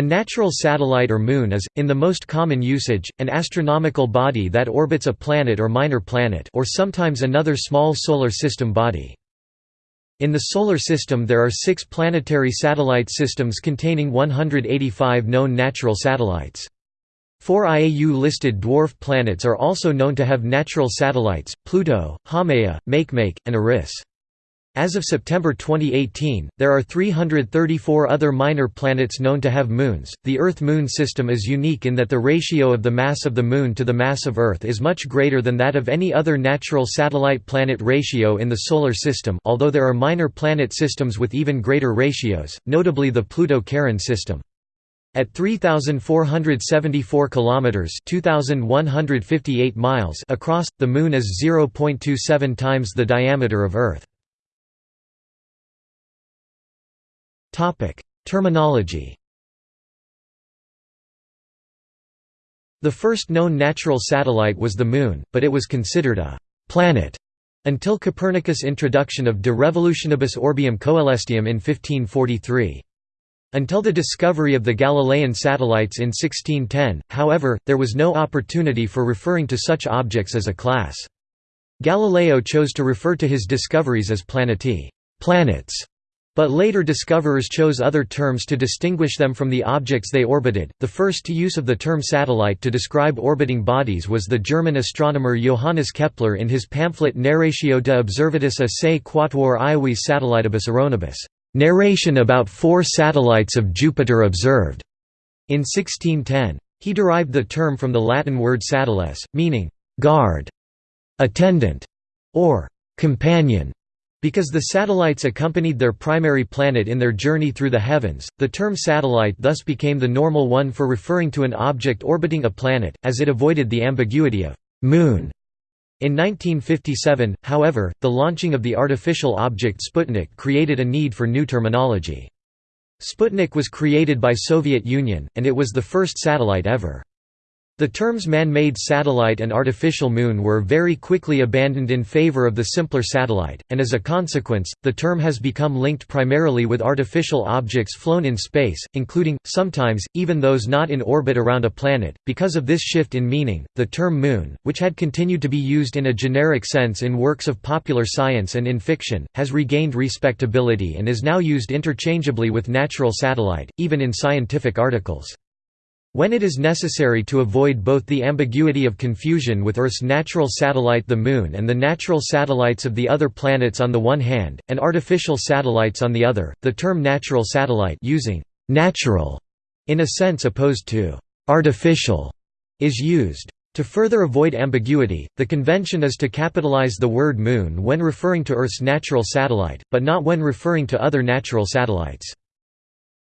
A natural satellite or moon is, in the most common usage, an astronomical body that orbits a planet or minor planet or sometimes another small solar system body. In the Solar System there are six planetary satellite systems containing 185 known natural satellites. Four IAU-listed dwarf planets are also known to have natural satellites, Pluto, Haumea, Makemake, and Eris. As of September 2018, there are 334 other minor planets known to have moons. The Earth Moon system is unique in that the ratio of the mass of the Moon to the mass of Earth is much greater than that of any other natural satellite planet ratio in the Solar System, although there are minor planet systems with even greater ratios, notably the Pluto-Charon system. At 3474 kilometers, 2158 miles across, the moon is 0.27 times the diameter of Earth. Topic: Terminology. The first known natural satellite was the Moon, but it was considered a planet until Copernicus' introduction of De Revolutionibus Orbium Coelestium in 1543. Until the discovery of the Galilean satellites in 1610, however, there was no opportunity for referring to such objects as a class. Galileo chose to refer to his discoveries as planetae planets", but later discoverers chose other terms to distinguish them from the objects they orbited. The first to use of the term satellite to describe orbiting bodies was the German astronomer Johannes Kepler in his pamphlet Narratio de observatis a se quatuor Iovis satellitibus erronibus, narration about four satellites of Jupiter observed, in 1610. He derived the term from the Latin word satellis, meaning guard, attendant, or companion. Because the satellites accompanied their primary planet in their journey through the heavens, the term satellite thus became the normal one for referring to an object orbiting a planet, as it avoided the ambiguity of «moon». In 1957, however, the launching of the artificial object Sputnik created a need for new terminology. Sputnik was created by Soviet Union, and it was the first satellite ever. The terms man-made satellite and artificial moon were very quickly abandoned in favor of the simpler satellite, and as a consequence, the term has become linked primarily with artificial objects flown in space, including, sometimes, even those not in orbit around a planet. Because of this shift in meaning, the term moon, which had continued to be used in a generic sense in works of popular science and in fiction, has regained respectability and is now used interchangeably with natural satellite, even in scientific articles. When it is necessary to avoid both the ambiguity of confusion with Earth's natural satellite the Moon and the natural satellites of the other planets on the one hand, and artificial satellites on the other, the term natural satellite using «natural» in a sense opposed to «artificial» is used. To further avoid ambiguity, the convention is to capitalize the word Moon when referring to Earth's natural satellite, but not when referring to other natural satellites.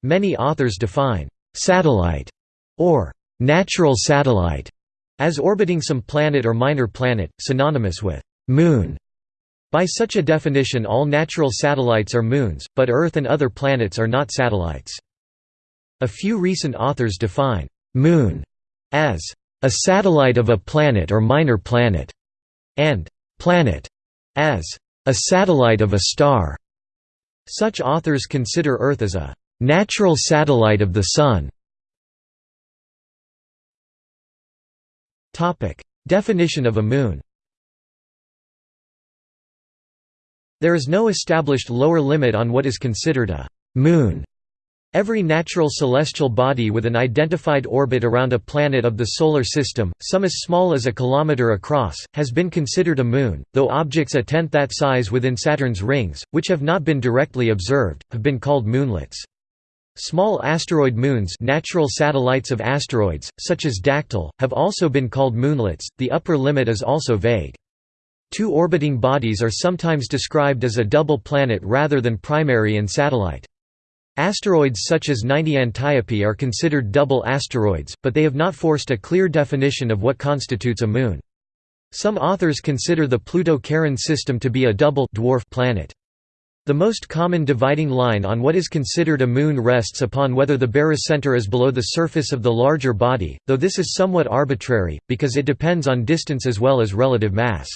Many authors define «satellite» or natural satellite as orbiting some planet or minor planet, synonymous with moon. By such a definition all natural satellites are moons, but Earth and other planets are not satellites. A few recent authors define «moon» as «a satellite of a planet or minor planet» and «planet» as «a satellite of a star». Such authors consider Earth as a «natural satellite of the Sun» Definition of a moon There is no established lower limit on what is considered a «moon». Every natural celestial body with an identified orbit around a planet of the Solar System, some as small as a kilometer across, has been considered a moon, though objects a tenth that size within Saturn's rings, which have not been directly observed, have been called moonlets. Small asteroid moons natural satellites of asteroids, such as Dactyl, have also been called moonlets, the upper limit is also vague. Two orbiting bodies are sometimes described as a double planet rather than primary and satellite. Asteroids such as 90 Antiope are considered double asteroids, but they have not forced a clear definition of what constitutes a moon. Some authors consider the Pluto-Charon system to be a double dwarf planet. The most common dividing line on what is considered a moon rests upon whether the barycenter is below the surface of the larger body, though this is somewhat arbitrary, because it depends on distance as well as relative mass.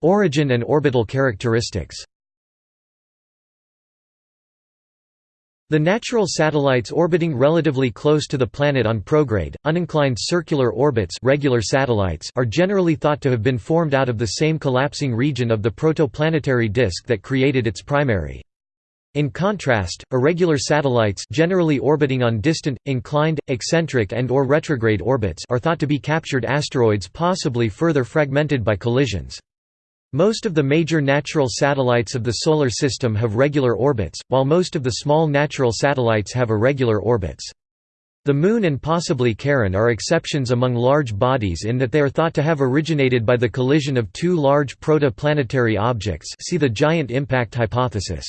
Origin and orbital characteristics The natural satellites orbiting relatively close to the planet on prograde, uninclined circular orbits regular satellites are generally thought to have been formed out of the same collapsing region of the protoplanetary disk that created its primary. In contrast, irregular satellites generally orbiting on distant, inclined, eccentric and or retrograde orbits are thought to be captured asteroids possibly further fragmented by collisions. Most of the major natural satellites of the Solar System have regular orbits, while most of the small natural satellites have irregular orbits. The Moon and possibly Charon are exceptions among large bodies in that they are thought to have originated by the collision of two large protoplanetary objects see the giant impact hypothesis.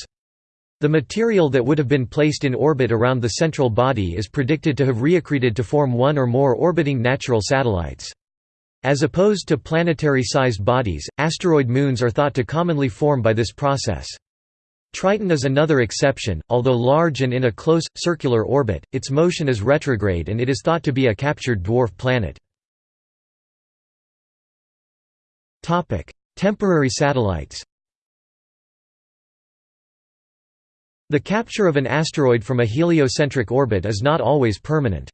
The material that would have been placed in orbit around the central body is predicted to have reaccreted to form one or more orbiting natural satellites. As opposed to planetary-sized bodies, asteroid moons are thought to commonly form by this process. Triton is another exception, although large and in a close, circular orbit, its motion is retrograde and it is thought to be a captured dwarf planet. Temporary satellites The capture of an asteroid from a heliocentric orbit is not always permanent.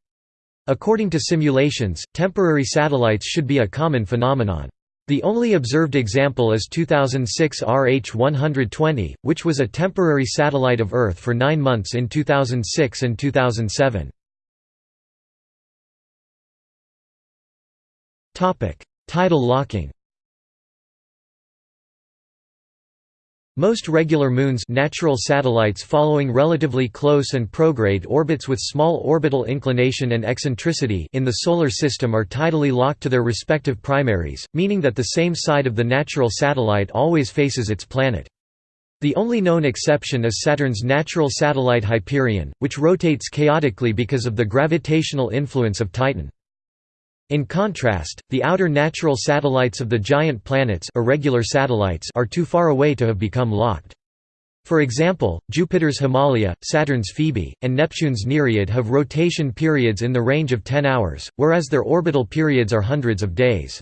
According to simulations, temporary satellites should be a common phenomenon. The only observed example is 2006 RH-120, which was a temporary satellite of Earth for nine months in 2006 and 2007. Tidal locking Most regular moons natural satellites following relatively close and prograde orbits with small orbital inclination and eccentricity in the Solar System are tidally locked to their respective primaries, meaning that the same side of the natural satellite always faces its planet. The only known exception is Saturn's natural satellite Hyperion, which rotates chaotically because of the gravitational influence of Titan. In contrast, the outer natural satellites of the giant planets irregular satellites are too far away to have become locked. For example, Jupiter's Himalia, Saturn's Phoebe, and Neptune's Nereid have rotation periods in the range of 10 hours, whereas their orbital periods are hundreds of days.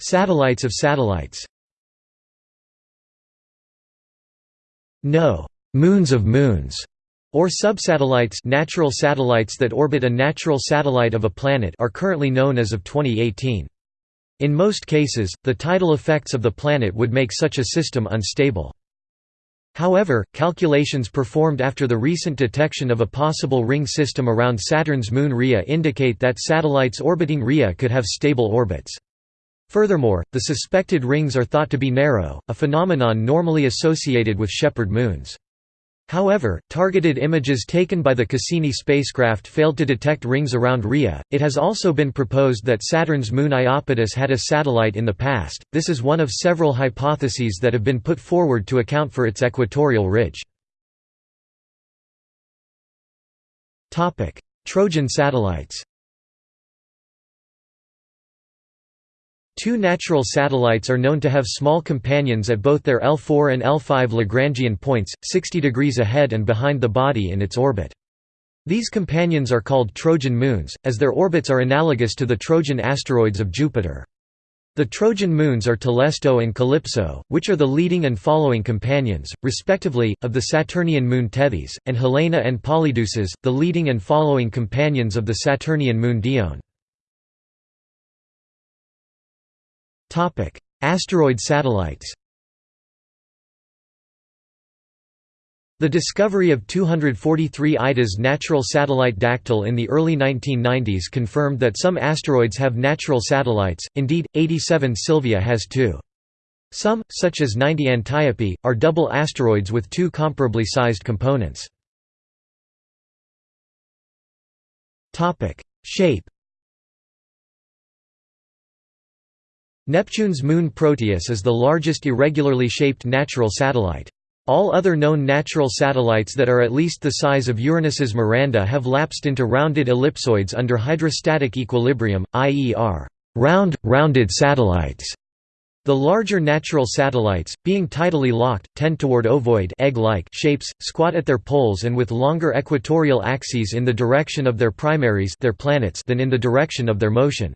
Satellites of satellites No. Moons of moons or subsatellites natural satellites that orbit a natural satellite of a planet are currently known as of 2018. In most cases, the tidal effects of the planet would make such a system unstable. However, calculations performed after the recent detection of a possible ring system around Saturn's moon Rhea indicate that satellites orbiting Rhea could have stable orbits. Furthermore, the suspected rings are thought to be narrow, a phenomenon normally associated with shepherd moons. However, targeted images taken by the Cassini spacecraft failed to detect rings around Rhea. It has also been proposed that Saturn's moon Iapetus had a satellite in the past. This is one of several hypotheses that have been put forward to account for its equatorial ridge. Topic: Trojan satellites. Two natural satellites are known to have small companions at both their L4 and L5 Lagrangian points, 60 degrees ahead and behind the body in its orbit. These companions are called Trojan moons, as their orbits are analogous to the Trojan asteroids of Jupiter. The Trojan moons are Telesto and Calypso, which are the leading and following companions, respectively, of the Saturnian moon Tethys, and Helene and Polydeuces, the leading and following companions of the Saturnian moon Dione. Asteroid satellites. The discovery of 243 Ida's natural satellite Dactyl in the early 1990s confirmed that some asteroids have natural satellites, indeed, 87 Sylvia has two. Some, such as 90 Antiope, are double asteroids with two comparably sized components. Shape Neptune's moon Proteus is the largest irregularly shaped natural satellite. All other known natural satellites that are at least the size of Uranus's Miranda have lapsed into rounded ellipsoids under hydrostatic equilibrium, i.e. are round, rounded satellites. The larger natural satellites, being tidally locked, tend toward ovoid egg-like shapes, squat at their poles and with longer equatorial axes in the direction of their primaries their planets than in the direction of their motion.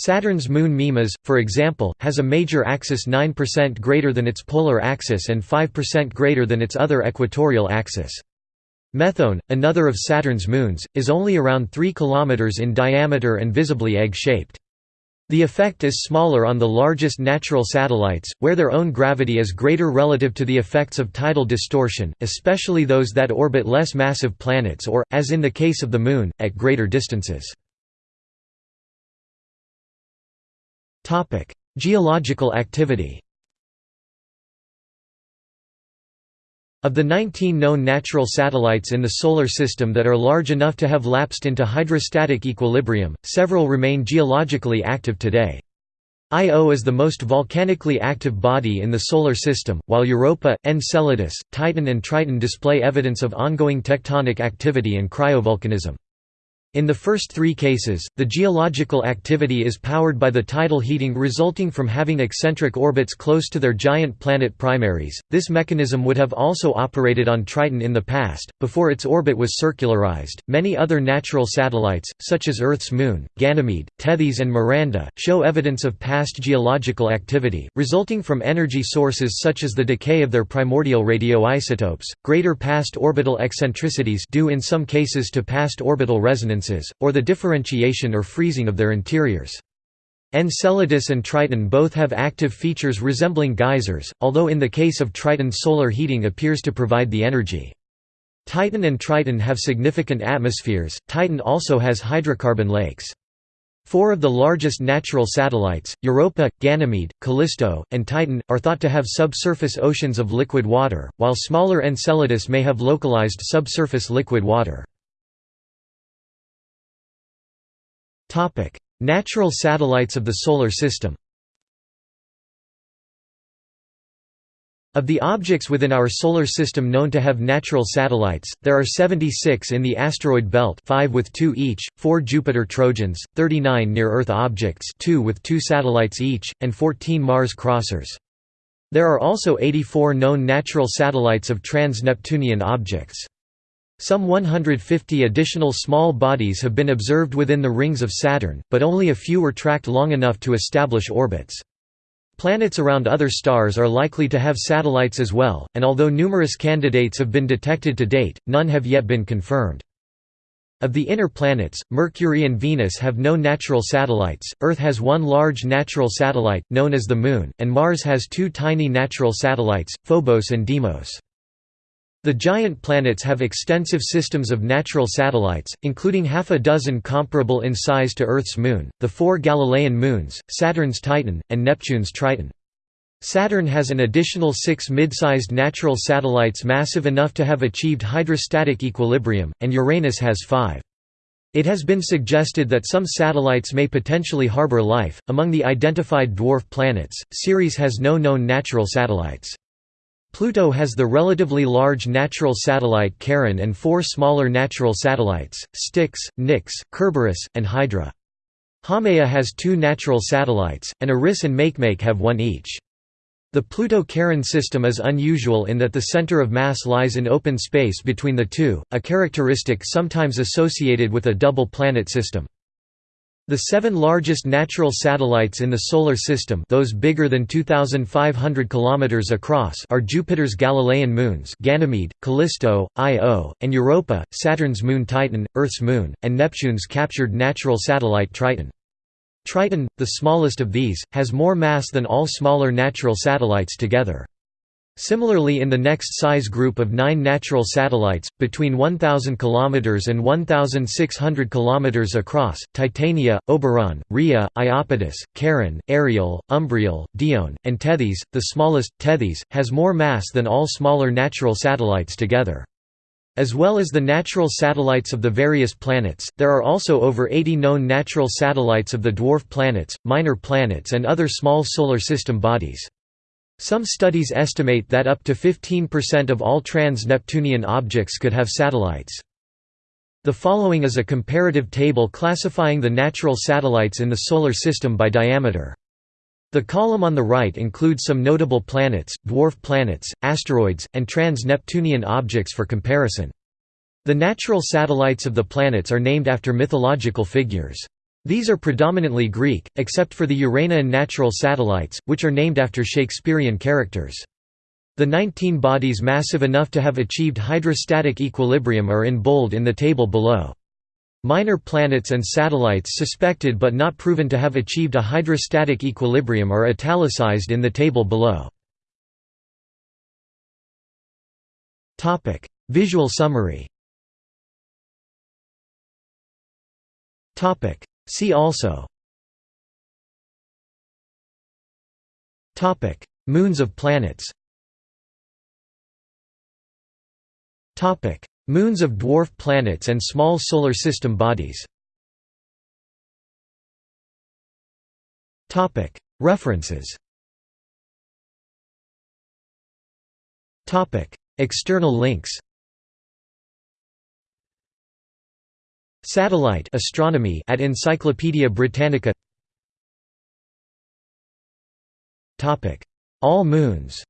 Saturn's moon Mimas, for example, has a major axis 9% greater than its polar axis and 5% greater than its other equatorial axis. Methone, another of Saturn's moons, is only around 3 km in diameter and visibly egg-shaped. The effect is smaller on the largest natural satellites, where their own gravity is greater relative to the effects of tidal distortion, especially those that orbit less massive planets or, as in the case of the Moon, at greater distances. Geological activity Of the 19 known natural satellites in the Solar System that are large enough to have lapsed into hydrostatic equilibrium, several remain geologically active today. Io is the most volcanically active body in the Solar System, while Europa, Enceladus, Titan and Triton display evidence of ongoing tectonic activity and cryovolcanism. In the first three cases, the geological activity is powered by the tidal heating resulting from having eccentric orbits close to their giant planet primaries. This mechanism would have also operated on Triton in the past, before its orbit was circularized. Many other natural satellites, such as Earth's moon, Ganymede, Tethys, and Miranda, show evidence of past geological activity, resulting from energy sources such as the decay of their primordial radioisotopes, greater past orbital eccentricities due in some cases to past orbital resonance or the differentiation or freezing of their interiors. Enceladus and Triton both have active features resembling geysers, although in the case of Triton solar heating appears to provide the energy. Titan and Triton have significant atmospheres, Titan also has hydrocarbon lakes. Four of the largest natural satellites, Europa, Ganymede, Callisto, and Titan, are thought to have subsurface oceans of liquid water, while smaller Enceladus may have localized subsurface liquid water. Natural satellites of the Solar System Of the objects within our Solar System known to have natural satellites, there are 76 in the asteroid belt 5 with 2 each, 4 Jupiter Trojans, 39 near-Earth objects 2 with 2 satellites each, and 14 Mars crossers. There are also 84 known natural satellites of trans-Neptunian objects. Some 150 additional small bodies have been observed within the rings of Saturn, but only a few were tracked long enough to establish orbits. Planets around other stars are likely to have satellites as well, and although numerous candidates have been detected to date, none have yet been confirmed. Of the inner planets, Mercury and Venus have no natural satellites, Earth has one large natural satellite, known as the Moon, and Mars has two tiny natural satellites, Phobos and Deimos. The giant planets have extensive systems of natural satellites, including half a dozen comparable in size to Earth's moon, the four Galilean moons, Saturn's Titan, and Neptune's Triton. Saturn has an additional six mid-sized natural satellites massive enough to have achieved hydrostatic equilibrium, and Uranus has five. It has been suggested that some satellites may potentially harbor life. Among the identified dwarf planets, Ceres has no known natural satellites. Pluto has the relatively large natural satellite Charon and four smaller natural satellites, Styx, Nix, Kerberos, and Hydra. Haumea has two natural satellites, and Eris and Makemake have one each. The Pluto-Charon system is unusual in that the center of mass lies in open space between the two, a characteristic sometimes associated with a double planet system. The seven largest natural satellites in the Solar System those bigger than 2,500 km across are Jupiter's Galilean moons Ganymede, Callisto, Io, and Europa, Saturn's moon Titan, Earth's moon, and Neptune's captured natural satellite Triton. Triton, the smallest of these, has more mass than all smaller natural satellites together. Similarly in the next size group of nine natural satellites, between 1,000 km and 1,600 km across, Titania, Oberon, Rhea, Iapetus, Charon, Ariel, Umbriel, Dione, and Tethys, the smallest, Tethys, has more mass than all smaller natural satellites together. As well as the natural satellites of the various planets, there are also over 80 known natural satellites of the dwarf planets, minor planets and other small solar system bodies. Some studies estimate that up to 15% of all trans-Neptunian objects could have satellites. The following is a comparative table classifying the natural satellites in the Solar System by diameter. The column on the right includes some notable planets, dwarf planets, asteroids, and trans-Neptunian objects for comparison. The natural satellites of the planets are named after mythological figures. These are predominantly Greek, except for the Uranian natural satellites, which are named after Shakespearean characters. The 19 bodies massive enough to have achieved hydrostatic equilibrium are in bold in the table below. Minor planets and satellites suspected but not proven to have achieved a hydrostatic equilibrium are italicized in the table below. Visual summary See also. Topic: Moons of planets. Topic: Moons of dwarf planets and small solar system bodies. Topic: References. Topic: External links Satellite astronomy at Encyclopædia Britannica. All moons.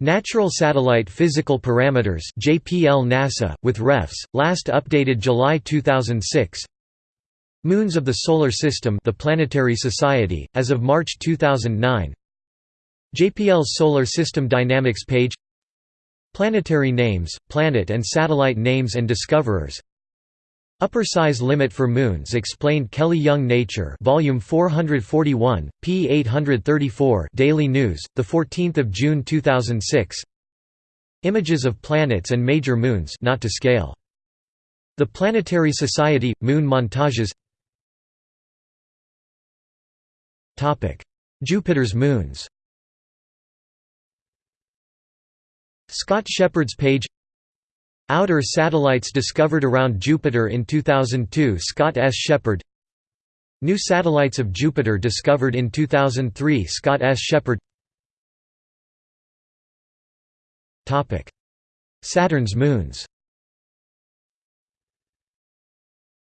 Natural Satellite Physical Parameters JPL NASA, with refs, last updated July 2006 Moons of the Solar System the Planetary Society, as of March 2009 JPL's Solar System Dynamics page Planetary names, planet and satellite names and discoverers. Upper size limit for moons explained Kelly Young Nature volume 441 p 834 Daily News the 14th of June 2006 Images of planets and major moons not to scale. The Planetary Society moon montages. Topic. Jupiter's moons Scott Sheppard's page Outer satellites discovered around Jupiter in 2002 Scott S. Sheppard New satellites of Jupiter discovered in 2003 Scott S. Sheppard Saturn's moons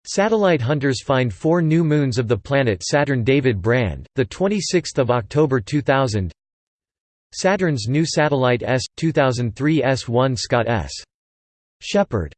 Satellite hunters find four new moons of the planet Saturn David Brand, 26 October 2000 Saturn's new satellite S, 2003 S1 Scott S. Sheppard